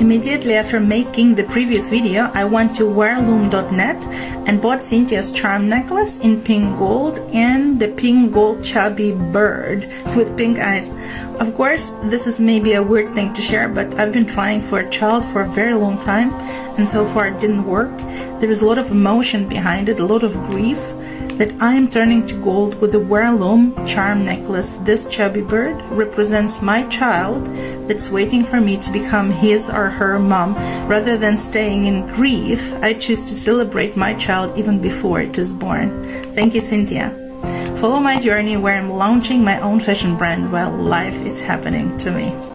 Immediately after making the previous video, I went to wearloom.net and bought Cynthia's charm necklace in pink gold and the pink gold chubby bird with pink eyes. Of course, this is maybe a weird thing to share, but I've been trying for a child for a very long time and so far it didn't work. There is a lot of emotion behind it, a lot of grief that I am turning to gold with the Wearloom charm necklace. This chubby bird represents my child that's waiting for me to become his or her mom. Rather than staying in grief, I choose to celebrate my child even before it is born. Thank you, Cynthia. Follow my journey where I'm launching my own fashion brand while life is happening to me.